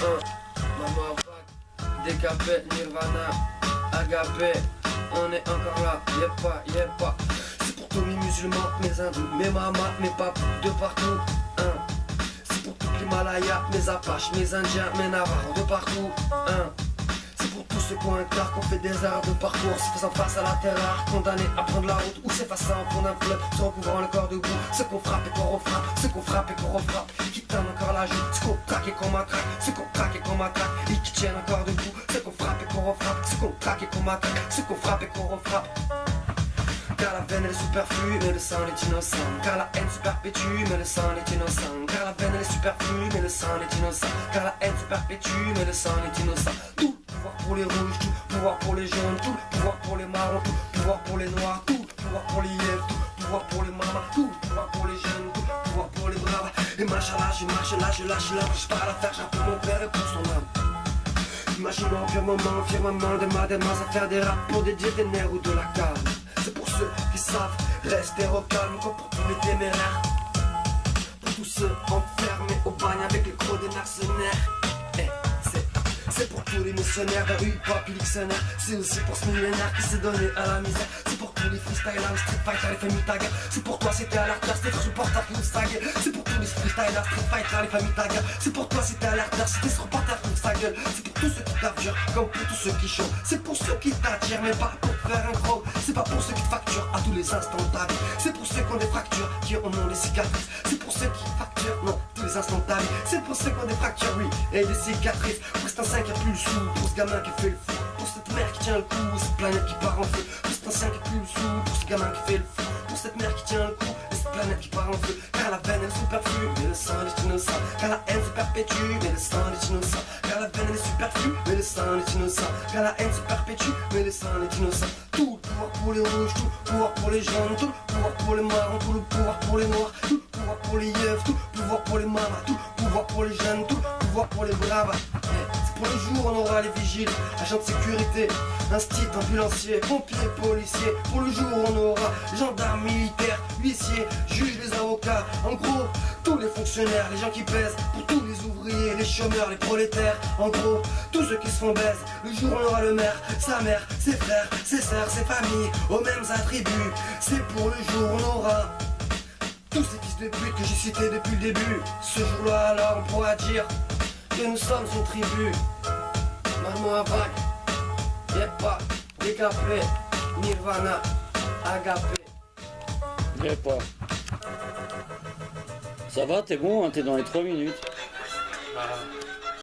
Maman vague, décapé, Nirvana, agapé, on est encore là, y'a pas, y'a pas. C'est pour tous mes musulmans, mes hindous, mes mamas, mes papes, de partout. Hein. C'est pour tous les Malayas, mes Apaches, mes Indiens, mes Navarros, de partout. Hein. C'est pour tous ceux qui ont un car, qu'on fait des arts de parcours, se faisant face à la terreur, condamnés à prendre la route, ou s'effaçant en fond d'un fleuve, se recouvrant le corps de boue, ceux qu'on frappe et qu'on refrappe, ceux qu'on frappe et qu'on refrappe, qui tannent encore la joue, traque et qu'on matraque, ceux qu'on traque et qu'on matraque, et qui tiennent encore debout, ceux qu'on frappe et qu'on refrappe, ceux qu'on traque et qu'on matraque, ceux qu'on frappe et qu'on refrappe. Car la veine elle est superflue, mais le sang est innocent. Car la haine se perpétue, mais le sang est innocent. Car la veine elle est superflue, mais le sang est innocent. Car la haine se perpétue, mais le sang est innocent. Tout le pouvoir pour les rouges, tout le pouvoir pour les jaunes, tout le pouvoir pour les marrons, tout le pouvoir pour les noirs, tout le pouvoir pour les yeux, tout le pouvoir pour les mamas, tout le pouvoir pour les jeunes, tout Et machallah, je marche là, je lâche là, je pars à la faire, j'appelle mon père et pour son âme. Imagine en firmament, firmament de ma démence à faire des rap pour dédier des nerfs ou de la calme. C'est pour ceux qui savent rester au calme comme pour tous les téméraires. Pour tous ceux enfermés au bagne avec les gros des mercenaires. Eh, c'est- pour tous les missionnaires, vers hip-hop, C'est aussi pour ce millénaire qui s'est donné à la misère tous les freestylers, les les familles C'est pour toi c'était à l'artère, c'était qui nous stague C'est pour tous les freestylers, street les familles tag C'est pour toi c'était à l'artère, c'était qui nous stague C'est pour tous ceux qui t'abjurent, comme pour tous ceux qui chantent C'est pour ceux qui t'attirent, mais pas pour faire un gros. C'est pas pour ceux qui facturent à tous les instants de C'est pour ceux qui ont des fractures, qui ont des cicatrices. C'est pour ceux qui facturent, non, les vie. C'est pour ceux qui ont des fractures, oui, et des cicatrices. Pour cet ancien qui a plus le sou, pour ce gamin qui fait le fou Mère qui tient le coup, cette planète qui part en feu. Pour cet ancien qui plus le sou, pour ce gamin qui fait le fou Pour cette mère qui tient le coup, et cette planète qui part en feu. Car la veine elle est superflue, mais le sang est innocent. Car la haine se perpétue, mais le sang est innocent. Car la veine elle est superflue, mais le sang est innocent. Car la haine se perpétue, mais le sang est innocent. Tout le pouvoir pour les rouges, tout le pouvoir pour les jaunes Tout le pouvoir pour les marrons, tout le pouvoir pour les noirs Tout le pouvoir pour les yeux, tout le pouvoir pour les mamas Tout le pouvoir pour les jeunes, tout le pouvoir pour les braves pour le jour on aura les vigiles, agents de sécurité Instit, ambulanciers, pompiers, policiers. Pour le jour on aura gendarmes, militaires, huissiers, juges, les avocats. En gros, tous les fonctionnaires, les gens qui pèsent Pour tous les ouvriers, les chômeurs, les prolétaires. En gros, tous ceux qui se font baise. Le jour on aura le maire, sa mère, ses frères, ses sœurs, ses familles Aux mêmes attributs. C'est pour le jour on aura tous ces fils de pute que j'ai cités depuis le début. Ce jour-là alors on pourra dire Que nous sommes une tribu Maman vague Y'a pas décapé Nirvana Agapé Y'a pas. Ça va, t'es bon, hein, t'es dans les 3 minutes. Bah,